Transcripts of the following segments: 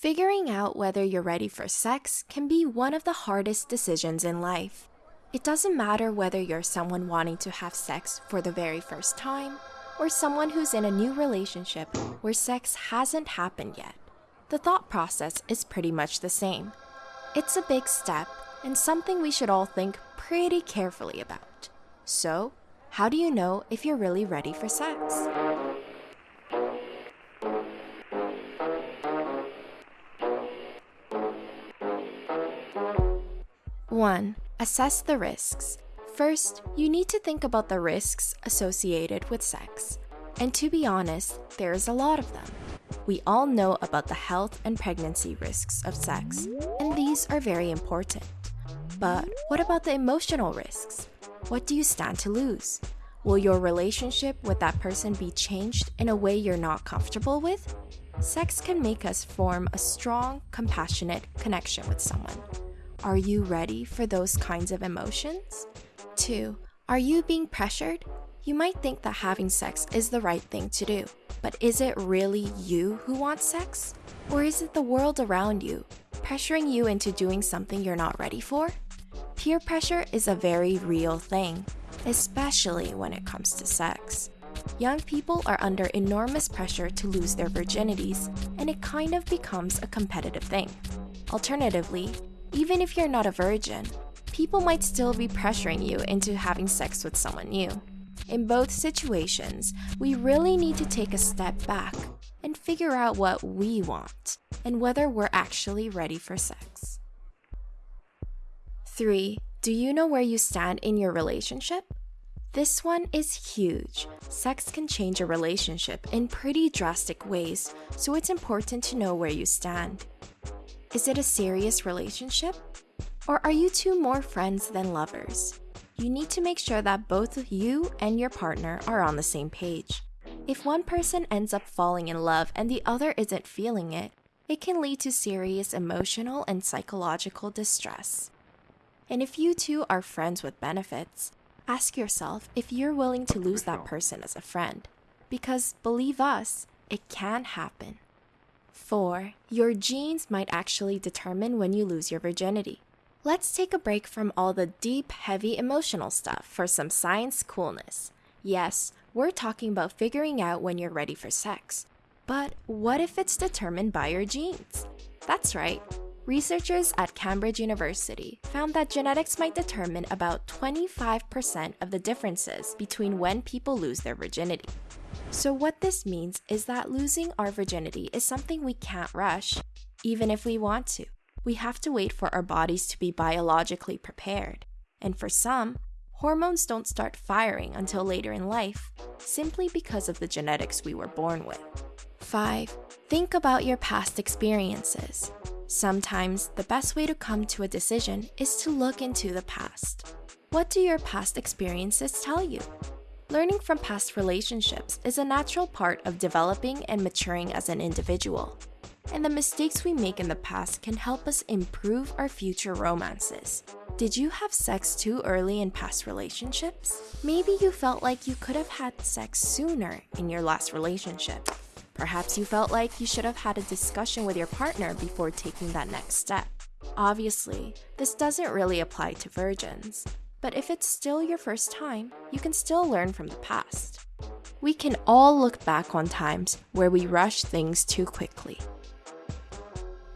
Figuring out whether you're ready for sex can be one of the hardest decisions in life. It doesn't matter whether you're someone wanting to have sex for the very first time or someone who's in a new relationship where sex hasn't happened yet. The thought process is pretty much the same. It's a big step and something we should all think pretty carefully about. So, how do you know if you're really ready for sex? 1. Assess the risks. First, you need to think about the risks associated with sex. And to be honest, there's a lot of them. We all know about the health and pregnancy risks of sex, and these are very important. But what about the emotional risks? What do you stand to lose? Will your relationship with that person be changed in a way you're not comfortable with? Sex can make us form a strong, compassionate connection with someone. Are you ready for those kinds of emotions? 2. Are you being pressured? You might think that having sex is the right thing to do, but is it really you who wants sex? Or is it the world around you, pressuring you into doing something you're not ready for? Peer pressure is a very real thing, especially when it comes to sex. Young people are under enormous pressure to lose their virginities, and it kind of becomes a competitive thing. Alternatively, even if you're not a virgin, people might still be pressuring you into having sex with someone new. In both situations, we really need to take a step back and figure out what we want and whether we're actually ready for sex. 3. Do you know where you stand in your relationship? This one is huge. Sex can change a relationship in pretty drastic ways, so it's important to know where you stand. Is it a serious relationship? Or are you two more friends than lovers? You need to make sure that both you and your partner are on the same page. If one person ends up falling in love and the other isn't feeling it, it can lead to serious emotional and psychological distress. And if you two are friends with benefits, ask yourself if you're willing to lose that person as a friend. Because believe us, it can happen. 4. Your genes might actually determine when you lose your virginity. Let's take a break from all the deep, heavy emotional stuff for some science coolness. Yes, we're talking about figuring out when you're ready for sex. But what if it's determined by your genes? That's right. Researchers at Cambridge University found that genetics might determine about 25% of the differences between when people lose their virginity. So, what this means is that losing our virginity is something we can't rush, even if we want to. We have to wait for our bodies to be biologically prepared. And for some, hormones don't start firing until later in life, simply because of the genetics we were born with. 5. Think about your past experiences. Sometimes the best way to come to a decision is to look into the past. What do your past experiences tell you? Learning from past relationships is a natural part of developing and maturing as an individual. And the mistakes we make in the past can help us improve our future romances. Did you have sex too early in past relationships? Maybe you felt like you could have had sex sooner in your last relationship. Perhaps you felt like you should have had a discussion with your partner before taking that next step. Obviously, this doesn't really apply to virgins. But if it's still your first time, you can still learn from the past. We can all look back on times where we rush things too quickly.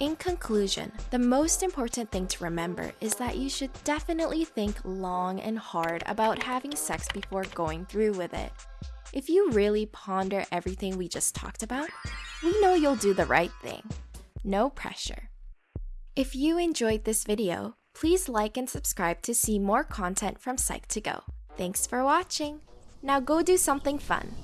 In conclusion, the most important thing to remember is that you should definitely think long and hard about having sex before going through with it. If you really ponder everything we just talked about, we know you'll do the right thing. No pressure. If you enjoyed this video, Please like and subscribe to see more content from Psych2Go. Thanks for watching! Now go do something fun.